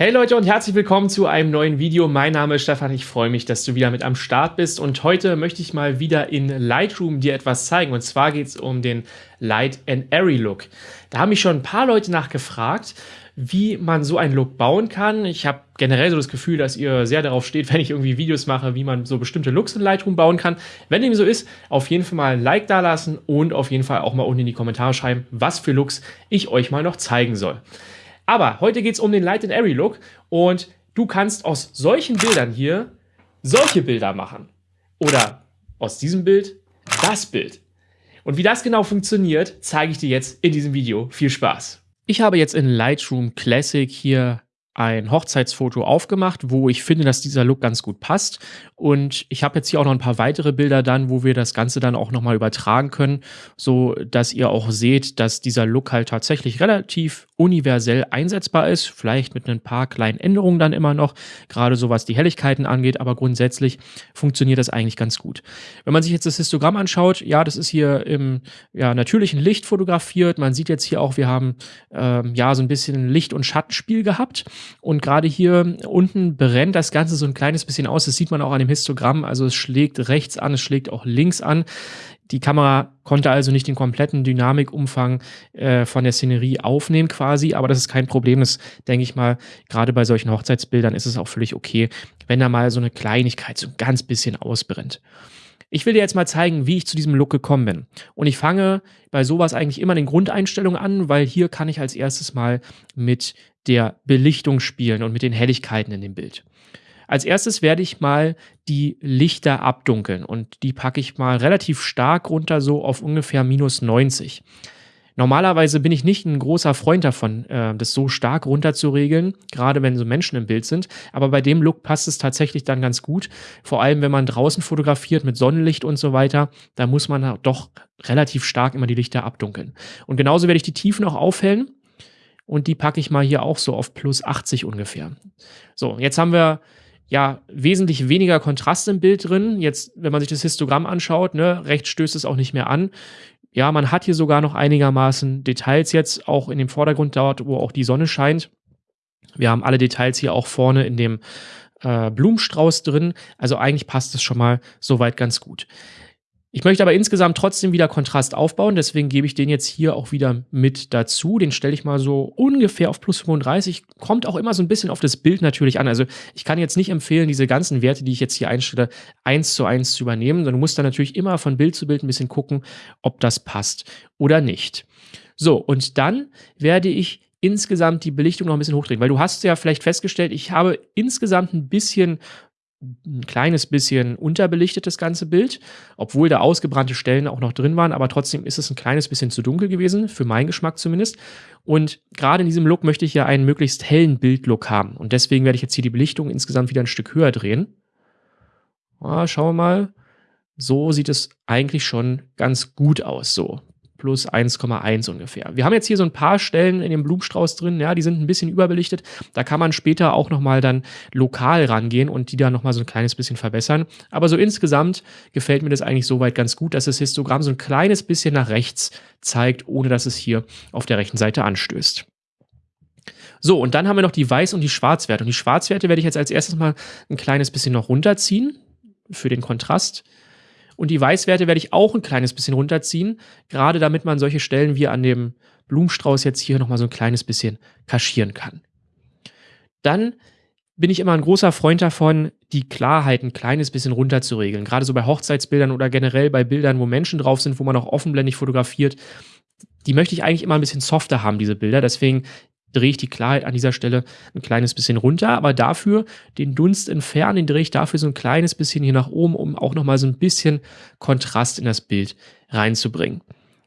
Hey Leute und herzlich willkommen zu einem neuen Video. Mein Name ist Stefan, ich freue mich, dass du wieder mit am Start bist und heute möchte ich mal wieder in Lightroom dir etwas zeigen und zwar geht es um den Light and Airy Look. Da haben mich schon ein paar Leute nachgefragt, wie man so einen Look bauen kann. Ich habe generell so das Gefühl, dass ihr sehr darauf steht, wenn ich irgendwie Videos mache, wie man so bestimmte Looks in Lightroom bauen kann. Wenn dem so ist, auf jeden Fall mal ein Like da lassen und auf jeden Fall auch mal unten in die Kommentare schreiben, was für Looks ich euch mal noch zeigen soll. Aber heute geht es um den Light and Airy Look und du kannst aus solchen Bildern hier solche Bilder machen. Oder aus diesem Bild das Bild. Und wie das genau funktioniert, zeige ich dir jetzt in diesem Video. Viel Spaß! Ich habe jetzt in Lightroom Classic hier ein Hochzeitsfoto aufgemacht, wo ich finde, dass dieser Look ganz gut passt. Und ich habe jetzt hier auch noch ein paar weitere Bilder dann, wo wir das Ganze dann auch nochmal übertragen können, so dass ihr auch seht, dass dieser Look halt tatsächlich relativ universell einsetzbar ist. Vielleicht mit ein paar kleinen Änderungen dann immer noch, gerade so was die Helligkeiten angeht, aber grundsätzlich funktioniert das eigentlich ganz gut. Wenn man sich jetzt das Histogramm anschaut, ja, das ist hier im ja, natürlichen Licht fotografiert. Man sieht jetzt hier auch, wir haben ähm, ja so ein bisschen Licht- und Schattenspiel gehabt. Und gerade hier unten brennt das Ganze so ein kleines bisschen aus. Das sieht man auch an dem Histogramm. Also es schlägt rechts an, es schlägt auch links an. Die Kamera konnte also nicht den kompletten Dynamikumfang äh, von der Szenerie aufnehmen quasi, aber das ist kein Problem. Das denke ich mal, gerade bei solchen Hochzeitsbildern ist es auch völlig okay, wenn da mal so eine Kleinigkeit so ein ganz bisschen ausbrennt. Ich will dir jetzt mal zeigen, wie ich zu diesem Look gekommen bin. Und ich fange bei sowas eigentlich immer den Grundeinstellungen an, weil hier kann ich als erstes mal mit der Belichtung spielen und mit den Helligkeiten in dem Bild. Als erstes werde ich mal die Lichter abdunkeln und die packe ich mal relativ stark runter, so auf ungefähr minus 90. Normalerweise bin ich nicht ein großer Freund davon, äh, das so stark runterzuregeln, gerade wenn so Menschen im Bild sind. Aber bei dem Look passt es tatsächlich dann ganz gut. Vor allem, wenn man draußen fotografiert mit Sonnenlicht und so weiter, da muss man doch relativ stark immer die Lichter abdunkeln. Und genauso werde ich die Tiefen auch aufhellen. Und die packe ich mal hier auch so auf plus 80 ungefähr. So, jetzt haben wir ja wesentlich weniger Kontrast im Bild drin. Jetzt, wenn man sich das Histogramm anschaut, ne, rechts stößt es auch nicht mehr an. Ja, man hat hier sogar noch einigermaßen Details jetzt, auch in dem Vordergrund dort, wo auch die Sonne scheint. Wir haben alle Details hier auch vorne in dem äh, Blumenstrauß drin. Also eigentlich passt es schon mal soweit ganz gut. Ich möchte aber insgesamt trotzdem wieder Kontrast aufbauen, deswegen gebe ich den jetzt hier auch wieder mit dazu. Den stelle ich mal so ungefähr auf plus 35. Kommt auch immer so ein bisschen auf das Bild natürlich an. Also ich kann jetzt nicht empfehlen, diese ganzen Werte, die ich jetzt hier einstelle, eins zu eins zu übernehmen, sondern du musst dann natürlich immer von Bild zu Bild ein bisschen gucken, ob das passt oder nicht. So, und dann werde ich insgesamt die Belichtung noch ein bisschen hochdrehen, weil du hast ja vielleicht festgestellt, ich habe insgesamt ein bisschen ein kleines bisschen unterbelichtet, das ganze Bild, obwohl da ausgebrannte Stellen auch noch drin waren, aber trotzdem ist es ein kleines bisschen zu dunkel gewesen, für meinen Geschmack zumindest. Und gerade in diesem Look möchte ich ja einen möglichst hellen Bildlook haben. Und deswegen werde ich jetzt hier die Belichtung insgesamt wieder ein Stück höher drehen. Ah, schauen wir mal. So sieht es eigentlich schon ganz gut aus. So, plus 1,1 ungefähr. Wir haben jetzt hier so ein paar Stellen in dem Blumenstrauß drin, ja, die sind ein bisschen überbelichtet. Da kann man später auch nochmal dann lokal rangehen und die dann nochmal so ein kleines bisschen verbessern. Aber so insgesamt gefällt mir das eigentlich soweit ganz gut, dass das Histogramm so ein kleines bisschen nach rechts zeigt, ohne dass es hier auf der rechten Seite anstößt. So, und dann haben wir noch die Weiß- und die Schwarzwerte. Und die Schwarzwerte werde ich jetzt als erstes mal ein kleines bisschen noch runterziehen für den Kontrast. Und die Weißwerte werde ich auch ein kleines bisschen runterziehen, gerade damit man solche Stellen wie an dem Blumenstrauß jetzt hier nochmal so ein kleines bisschen kaschieren kann. Dann bin ich immer ein großer Freund davon, die Klarheit ein kleines bisschen runterzuregeln. Gerade so bei Hochzeitsbildern oder generell bei Bildern, wo Menschen drauf sind, wo man auch offenblendig fotografiert. Die möchte ich eigentlich immer ein bisschen softer haben, diese Bilder. Deswegen drehe ich die Klarheit an dieser Stelle ein kleines bisschen runter, aber dafür den Dunst entfernen, den drehe ich dafür so ein kleines bisschen hier nach oben, um auch nochmal so ein bisschen Kontrast in das Bild reinzubringen.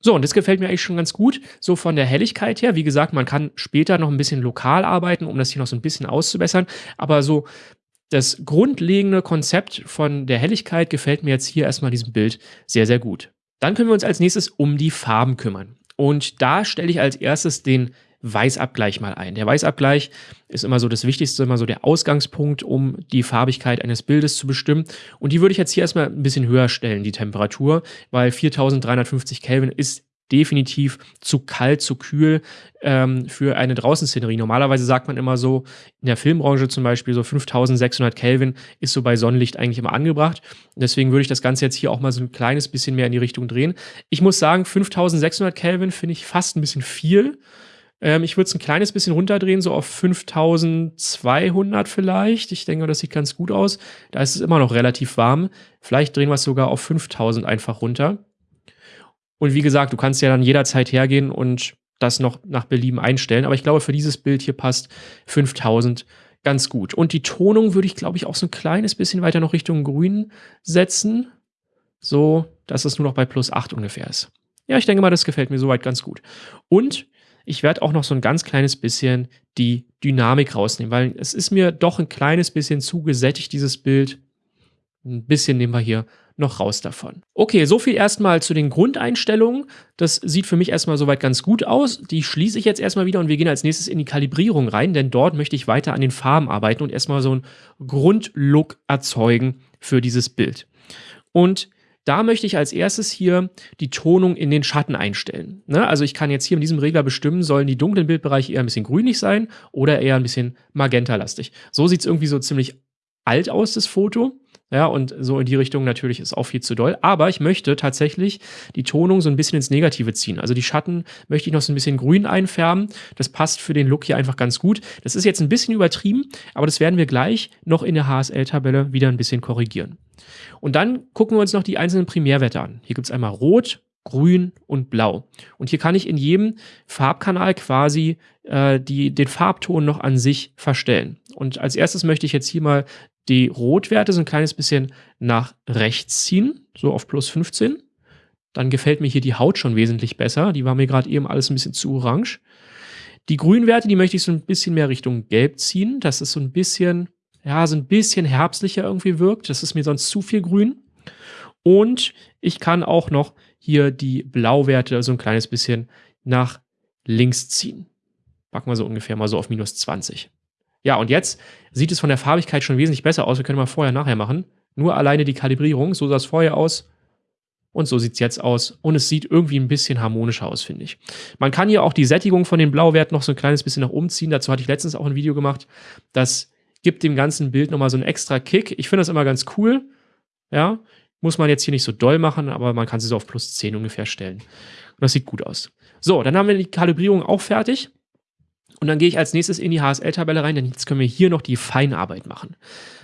So, und das gefällt mir eigentlich schon ganz gut, so von der Helligkeit her. Wie gesagt, man kann später noch ein bisschen lokal arbeiten, um das hier noch so ein bisschen auszubessern, aber so das grundlegende Konzept von der Helligkeit gefällt mir jetzt hier erstmal diesem Bild sehr, sehr gut. Dann können wir uns als nächstes um die Farben kümmern. Und da stelle ich als erstes den Weißabgleich mal ein. Der Weißabgleich ist immer so das Wichtigste, immer so der Ausgangspunkt, um die Farbigkeit eines Bildes zu bestimmen. Und die würde ich jetzt hier erstmal ein bisschen höher stellen, die Temperatur, weil 4350 Kelvin ist definitiv zu kalt, zu kühl ähm, für eine Draußenszenerie. Normalerweise sagt man immer so, in der Filmbranche zum Beispiel, so 5600 Kelvin ist so bei Sonnenlicht eigentlich immer angebracht. Deswegen würde ich das Ganze jetzt hier auch mal so ein kleines bisschen mehr in die Richtung drehen. Ich muss sagen, 5600 Kelvin finde ich fast ein bisschen viel. Ähm, ich würde es ein kleines bisschen runterdrehen, so auf 5200 vielleicht. Ich denke, das sieht ganz gut aus. Da ist es immer noch relativ warm. Vielleicht drehen wir es sogar auf 5000 einfach runter. Und wie gesagt, du kannst ja dann jederzeit hergehen und das noch nach Belieben einstellen. Aber ich glaube, für dieses Bild hier passt 5000 ganz gut. Und die Tonung würde ich, glaube ich, auch so ein kleines bisschen weiter noch Richtung Grün setzen. So, dass es nur noch bei plus 8 ungefähr ist. Ja, ich denke mal, das gefällt mir soweit ganz gut. Und ich werde auch noch so ein ganz kleines bisschen die Dynamik rausnehmen, weil es ist mir doch ein kleines bisschen zu gesättigt, dieses Bild. Ein bisschen nehmen wir hier noch raus davon. Okay, so viel erstmal zu den Grundeinstellungen. Das sieht für mich erstmal soweit ganz gut aus. Die schließe ich jetzt erstmal wieder und wir gehen als nächstes in die Kalibrierung rein, denn dort möchte ich weiter an den Farben arbeiten und erstmal so einen Grundlook erzeugen für dieses Bild. Und da möchte ich als erstes hier die Tonung in den Schatten einstellen. Ne? Also ich kann jetzt hier in diesem Regler bestimmen, sollen die dunklen Bildbereiche eher ein bisschen grünlich sein oder eher ein bisschen magentalastig. So sieht es irgendwie so ziemlich alt aus, das Foto. Ja, und so in die Richtung natürlich ist auch viel zu doll. Aber ich möchte tatsächlich die Tonung so ein bisschen ins Negative ziehen. Also die Schatten möchte ich noch so ein bisschen grün einfärben. Das passt für den Look hier einfach ganz gut. Das ist jetzt ein bisschen übertrieben, aber das werden wir gleich noch in der HSL-Tabelle wieder ein bisschen korrigieren. Und dann gucken wir uns noch die einzelnen Primärwerte an. Hier gibt es einmal Rot, Grün und Blau. Und hier kann ich in jedem Farbkanal quasi äh, die, den Farbton noch an sich verstellen. Und als erstes möchte ich jetzt hier mal die Rotwerte so ein kleines bisschen nach rechts ziehen, so auf plus 15. Dann gefällt mir hier die Haut schon wesentlich besser. Die war mir gerade eben alles ein bisschen zu orange. Die Grünwerte, die möchte ich so ein bisschen mehr Richtung Gelb ziehen, dass es so ein bisschen, ja, so ein bisschen herbstlicher irgendwie wirkt. Das ist mir sonst zu viel Grün. Und ich kann auch noch hier die Blauwerte so ein kleines bisschen nach links ziehen. Packen wir so ungefähr mal so auf minus 20. Ja, und jetzt sieht es von der Farbigkeit schon wesentlich besser aus. Wir können mal vorher, nachher machen. Nur alleine die Kalibrierung. So sah es vorher aus. Und so sieht es jetzt aus. Und es sieht irgendwie ein bisschen harmonischer aus, finde ich. Man kann hier auch die Sättigung von den Blauwerten noch so ein kleines bisschen nach oben ziehen. Dazu hatte ich letztens auch ein Video gemacht. Das gibt dem ganzen Bild nochmal so einen extra Kick. Ich finde das immer ganz cool. Ja, muss man jetzt hier nicht so doll machen, aber man kann sie so auf plus 10 ungefähr stellen. Und das sieht gut aus. So, dann haben wir die Kalibrierung auch fertig. Und dann gehe ich als nächstes in die HSL-Tabelle rein, denn jetzt können wir hier noch die Feinarbeit machen.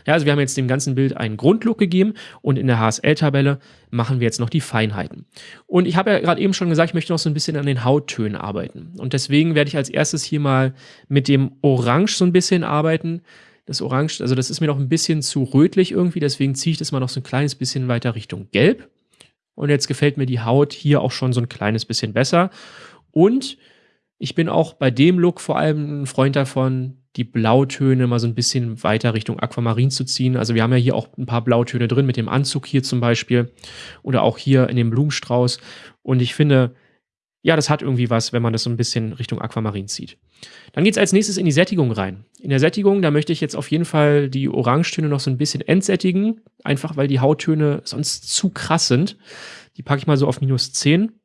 Ja, also wir haben jetzt dem ganzen Bild einen Grundlook gegeben und in der HSL-Tabelle machen wir jetzt noch die Feinheiten. Und ich habe ja gerade eben schon gesagt, ich möchte noch so ein bisschen an den Hauttönen arbeiten. Und deswegen werde ich als erstes hier mal mit dem Orange so ein bisschen arbeiten. Das Orange, also das ist mir noch ein bisschen zu rötlich irgendwie, deswegen ziehe ich das mal noch so ein kleines bisschen weiter Richtung Gelb. Und jetzt gefällt mir die Haut hier auch schon so ein kleines bisschen besser. Und ich bin auch bei dem Look vor allem ein Freund davon, die Blautöne mal so ein bisschen weiter Richtung Aquamarin zu ziehen. Also wir haben ja hier auch ein paar Blautöne drin, mit dem Anzug hier zum Beispiel oder auch hier in dem Blumenstrauß. Und ich finde, ja, das hat irgendwie was, wenn man das so ein bisschen Richtung Aquamarin zieht. Dann geht es als nächstes in die Sättigung rein. In der Sättigung, da möchte ich jetzt auf jeden Fall die Orangetöne noch so ein bisschen entsättigen, einfach weil die Hauttöne sonst zu krass sind. Die packe ich mal so auf minus 10.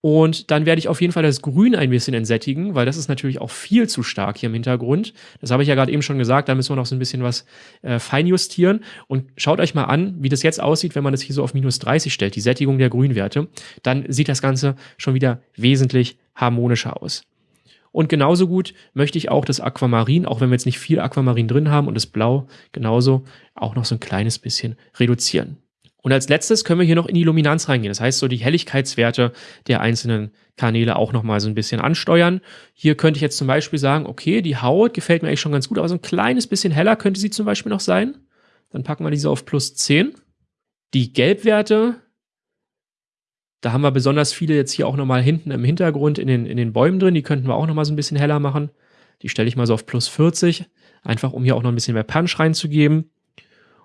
Und dann werde ich auf jeden Fall das Grün ein bisschen entsättigen, weil das ist natürlich auch viel zu stark hier im Hintergrund. Das habe ich ja gerade eben schon gesagt, da müssen wir noch so ein bisschen was äh, feinjustieren. Und schaut euch mal an, wie das jetzt aussieht, wenn man das hier so auf minus 30 stellt, die Sättigung der Grünwerte. Dann sieht das Ganze schon wieder wesentlich harmonischer aus. Und genauso gut möchte ich auch das Aquamarin, auch wenn wir jetzt nicht viel Aquamarin drin haben und das Blau genauso, auch noch so ein kleines bisschen reduzieren. Und als letztes können wir hier noch in die Luminanz reingehen. Das heißt, so die Helligkeitswerte der einzelnen Kanäle auch nochmal so ein bisschen ansteuern. Hier könnte ich jetzt zum Beispiel sagen, okay, die Haut gefällt mir eigentlich schon ganz gut, aber so ein kleines bisschen heller könnte sie zum Beispiel noch sein. Dann packen wir diese auf plus 10. Die Gelbwerte, da haben wir besonders viele jetzt hier auch nochmal hinten im Hintergrund in den, in den Bäumen drin. Die könnten wir auch nochmal so ein bisschen heller machen. Die stelle ich mal so auf plus 40, einfach um hier auch noch ein bisschen mehr Punch reinzugeben.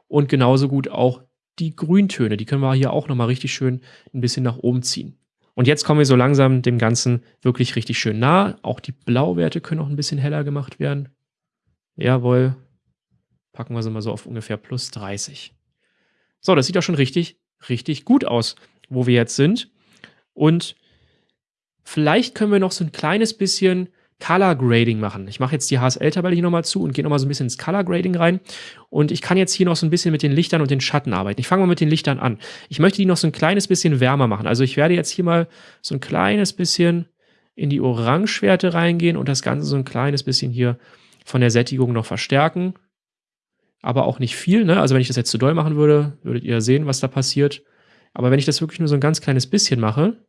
Und genauso gut auch die Grüntöne, die können wir hier auch nochmal richtig schön ein bisschen nach oben ziehen. Und jetzt kommen wir so langsam dem Ganzen wirklich richtig schön nah. Auch die Blauwerte können noch ein bisschen heller gemacht werden. Jawohl. Packen wir sie mal so auf ungefähr plus 30. So, das sieht doch schon richtig, richtig gut aus, wo wir jetzt sind. Und vielleicht können wir noch so ein kleines bisschen Color Grading machen. Ich mache jetzt die HSL-Tabelle hier nochmal zu und gehe nochmal so ein bisschen ins Color Grading rein. Und ich kann jetzt hier noch so ein bisschen mit den Lichtern und den Schatten arbeiten. Ich fange mal mit den Lichtern an. Ich möchte die noch so ein kleines bisschen wärmer machen. Also ich werde jetzt hier mal so ein kleines bisschen in die Orangewerte reingehen und das Ganze so ein kleines bisschen hier von der Sättigung noch verstärken. Aber auch nicht viel. Ne? Also wenn ich das jetzt zu doll machen würde, würdet ihr sehen, was da passiert. Aber wenn ich das wirklich nur so ein ganz kleines bisschen mache,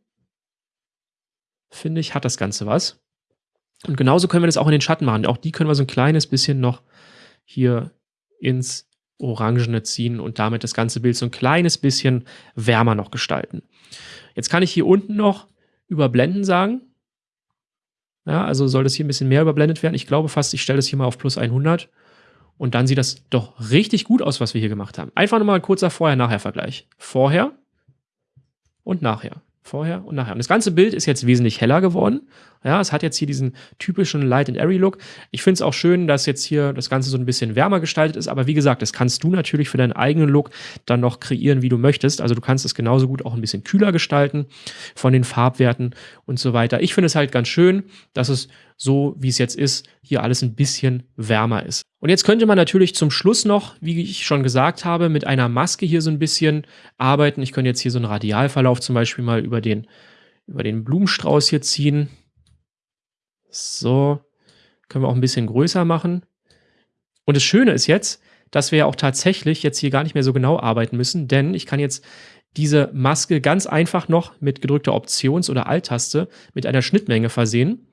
finde ich, hat das Ganze was. Und genauso können wir das auch in den Schatten machen. Auch die können wir so ein kleines bisschen noch hier ins Orangene ziehen und damit das ganze Bild so ein kleines bisschen wärmer noch gestalten. Jetzt kann ich hier unten noch überblenden sagen. Ja, also soll das hier ein bisschen mehr überblendet werden. Ich glaube fast, ich stelle das hier mal auf plus 100. Und dann sieht das doch richtig gut aus, was wir hier gemacht haben. Einfach nochmal ein kurzer Vorher-Nachher-Vergleich. Vorher und nachher. Vorher und nachher. Und das ganze Bild ist jetzt wesentlich heller geworden. Ja, es hat jetzt hier diesen typischen Light and Airy Look. Ich finde es auch schön, dass jetzt hier das Ganze so ein bisschen wärmer gestaltet ist. Aber wie gesagt, das kannst du natürlich für deinen eigenen Look dann noch kreieren, wie du möchtest. Also du kannst es genauso gut auch ein bisschen kühler gestalten von den Farbwerten und so weiter. Ich finde es halt ganz schön, dass es so, wie es jetzt ist, hier alles ein bisschen wärmer ist. Und jetzt könnte man natürlich zum Schluss noch, wie ich schon gesagt habe, mit einer Maske hier so ein bisschen arbeiten. Ich könnte jetzt hier so einen Radialverlauf zum Beispiel mal über den, über den Blumenstrauß hier ziehen. So, können wir auch ein bisschen größer machen. Und das Schöne ist jetzt, dass wir ja auch tatsächlich jetzt hier gar nicht mehr so genau arbeiten müssen, denn ich kann jetzt diese Maske ganz einfach noch mit gedrückter Options- oder Alt-Taste mit einer Schnittmenge versehen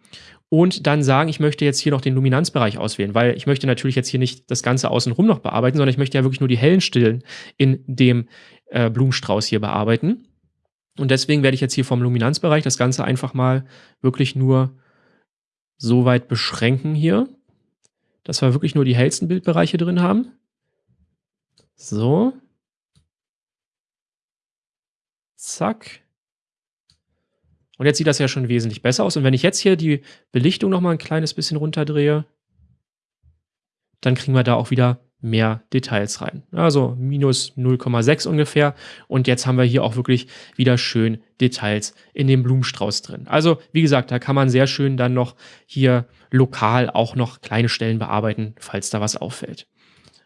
und dann sagen, ich möchte jetzt hier noch den Luminanzbereich auswählen, weil ich möchte natürlich jetzt hier nicht das Ganze außenrum noch bearbeiten, sondern ich möchte ja wirklich nur die hellen Stillen in dem äh, Blumenstrauß hier bearbeiten. Und deswegen werde ich jetzt hier vom Luminanzbereich das Ganze einfach mal wirklich nur so weit beschränken hier, dass wir wirklich nur die hellsten Bildbereiche drin haben. So. Zack. Und jetzt sieht das ja schon wesentlich besser aus. Und wenn ich jetzt hier die Belichtung noch mal ein kleines bisschen runterdrehe, dann kriegen wir da auch wieder mehr Details rein. Also minus 0,6 ungefähr. Und jetzt haben wir hier auch wirklich wieder schön Details in dem Blumenstrauß drin. Also wie gesagt, da kann man sehr schön dann noch hier lokal auch noch kleine Stellen bearbeiten, falls da was auffällt.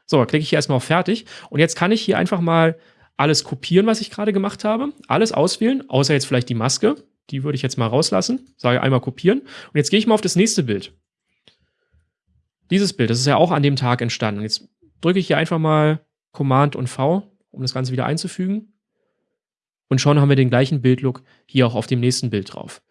So, klicke ich hier erstmal auf Fertig. Und jetzt kann ich hier einfach mal alles kopieren, was ich gerade gemacht habe. Alles auswählen, außer jetzt vielleicht die Maske. Die würde ich jetzt mal rauslassen. Sage einmal kopieren. Und jetzt gehe ich mal auf das nächste Bild. Dieses Bild, das ist ja auch an dem Tag entstanden. Und jetzt drücke ich hier einfach mal Command und V, um das Ganze wieder einzufügen. Und schon haben wir den gleichen Bildlook hier auch auf dem nächsten Bild drauf.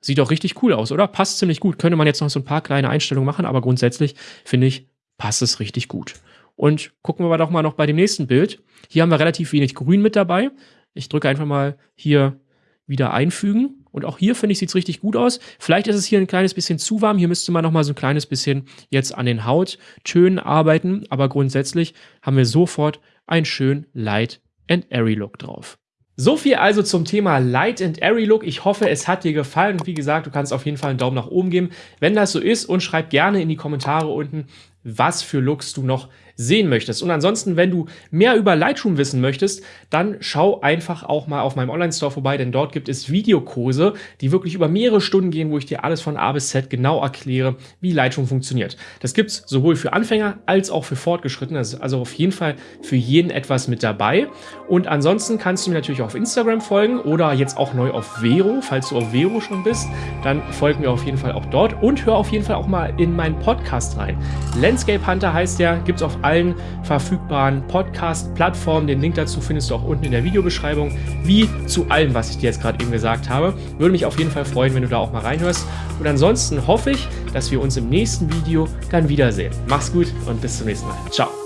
Sieht auch richtig cool aus, oder? Passt ziemlich gut. Könnte man jetzt noch so ein paar kleine Einstellungen machen, aber grundsätzlich finde ich, passt es richtig gut. Und gucken wir doch mal noch bei dem nächsten Bild. Hier haben wir relativ wenig Grün mit dabei. Ich drücke einfach mal hier wieder einfügen. Und auch hier, finde ich, sieht es richtig gut aus. Vielleicht ist es hier ein kleines bisschen zu warm. Hier müsste man noch mal so ein kleines bisschen jetzt an den Hauttönen arbeiten. Aber grundsätzlich haben wir sofort einen schönen Light and Airy Look drauf. So viel also zum Thema Light and Airy Look. Ich hoffe, es hat dir gefallen. Und wie gesagt, du kannst auf jeden Fall einen Daumen nach oben geben, wenn das so ist. Und schreib gerne in die Kommentare unten, was für Looks du noch sehen möchtest. Und ansonsten, wenn du mehr über Lightroom wissen möchtest, dann schau einfach auch mal auf meinem Online-Store vorbei, denn dort gibt es Videokurse, die wirklich über mehrere Stunden gehen, wo ich dir alles von A bis Z genau erkläre, wie Lightroom funktioniert. Das gibt es sowohl für Anfänger als auch für Fortgeschrittene, also auf jeden Fall für jeden etwas mit dabei. Und ansonsten kannst du mir natürlich auf Instagram folgen oder jetzt auch neu auf Vero, falls du auf Vero schon bist, dann folg mir auf jeden Fall auch dort und hör auf jeden Fall auch mal in meinen Podcast rein. Landscape Hunter heißt der, gibt es allen verfügbaren Podcast-Plattformen. Den Link dazu findest du auch unten in der Videobeschreibung, wie zu allem, was ich dir jetzt gerade eben gesagt habe. Würde mich auf jeden Fall freuen, wenn du da auch mal reinhörst. Und ansonsten hoffe ich, dass wir uns im nächsten Video dann wiedersehen. Mach's gut und bis zum nächsten Mal. Ciao.